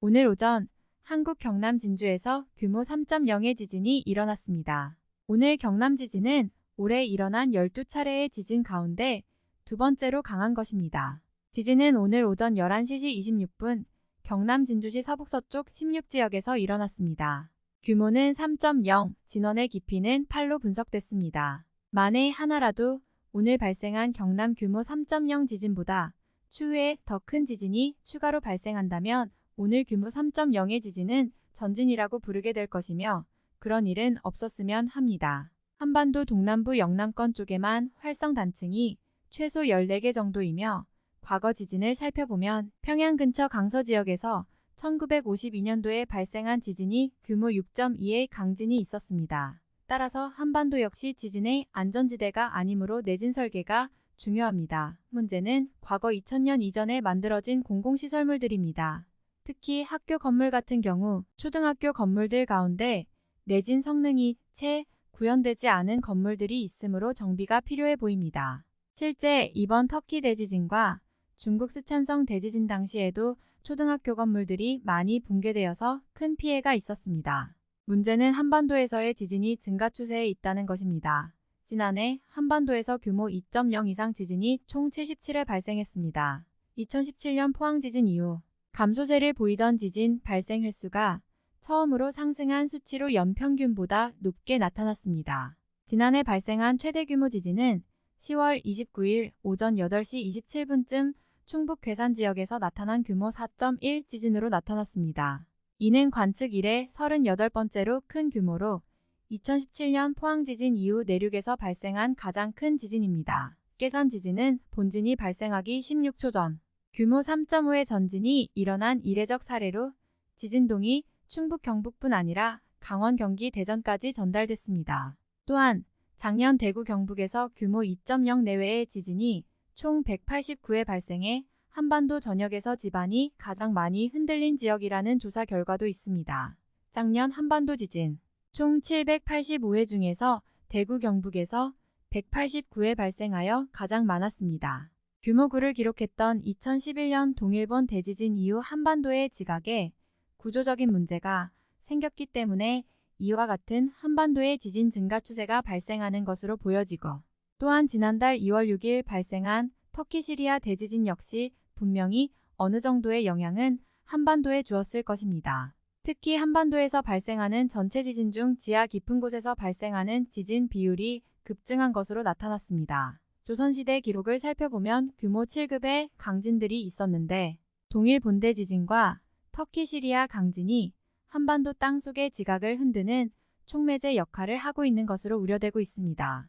오늘 오전 한국 경남 진주에서 규모 3.0의 지진이 일어났습니다. 오늘 경남 지진은 올해 일어난 12차례의 지진 가운데 두 번째로 강한 것입니다. 지진은 오늘 오전 11시 26분 경남 진주시 서북서쪽 16지역에서 일어났습니다. 규모는 3.0, 진원의 깊이는 8로 분석됐습니다. 만에 하나라도 오늘 발생한 경남 규모 3.0 지진보다 추후에 더 큰 지진이 추가로 발생한다면 오늘 규모 3.0의 지진은 전진이라고 부르게 될 것이며 그런 일은 없었으면 합니다. 한반도 동남부 영남권 쪽에만 활성 단층이 최소 14개 정도이며 과거 지진을 살펴보면 평양 근처 강서 지역에서 1952년도에 발생한 지진이 규모 6.2의 강진이 있었습니다. 따라서 한반도 역시 지진의 안전지대가 아니므로 내진 설계가 중요합니다. 문제는 과거 2000년 이전에 만들어진 공공시설물들입니다. 특히 학교 건물 같은 경우 초등학교 건물들 가운데 내진 성능이 채 구현되지 않은 건물들이 있으므로 정비가 필요해 보입니다. 실제 이번 터키 대지진과 중국 스촨성 대지진 당시에도 초등학교 건물들이 많이 붕괴되어서 큰 피해가 있었습니다. 문제는 한반도에서의 지진이 증가 추세에 있다는 것입니다. 지난해 한반도에서 규모 2.0 이상 지진이 총 77회 발생했습니다. 2017년 포항 지진 이후 감소세를 보이던 지진 발생 횟수가 처음으로 상승한 수치로 연평균보다 높게 나타났습니다. 지난해 발생한 최대 규모 지진은 10월 29일 오전 8시 27분쯤 충북 괴산 지역에서 나타난 규모 4.1 지진으로 나타났습니다. 이는 관측 이래 38번째로 큰 규모로 2017년 포항 지진 이후 내륙에서 발생한 가장 큰 지진입니다. 괴산 지진은 본진이 발생하기 16초 전 규모 3.5의 전진이 일어난 이례적 사례로 지진동이 충북 경북뿐 아니라 강원 경기 대전까지 전달됐습니다. 또한 작년 대구 경북에서 규모 2.0 내외의 지진이 총 189회 발생해 한반도 전역에서 집안이 가장 많이 흔들린 지역이라는 조사 결과도 있습니다. 작년 한반도 지진 총 785회 중에서 대구 경북에서 189회 발생하여 가장 많았습니다. 규모 9를 기록했던 2011년 동일본 대지진 이후 한반도의 지각에 구조적인 문제가 생겼기 때문에 이와 같은 한반도의 지진 증가 추세가 발생하는 것으로 보여지고 또한 지난달 2월 6일 발생한 터키 시리아 대지진 역시 분명히 어느 정도의 영향은 한반도에 주었을 것입니다. 특히 한반도에서 발생하는 전체 지진 중 지하 깊은 곳에서 발생하는 지진 비율이 급증한 것으로 나타났습니다. 조선시대 기록을 살펴보면 규모 7급의 강진들이 있었는데 동일 본대 지진과 터키 시리아 강진이 한반도 땅 속의 지각을 흔드는 촉매제 역할을 하고 있는 것으로 우려되고 있습니다.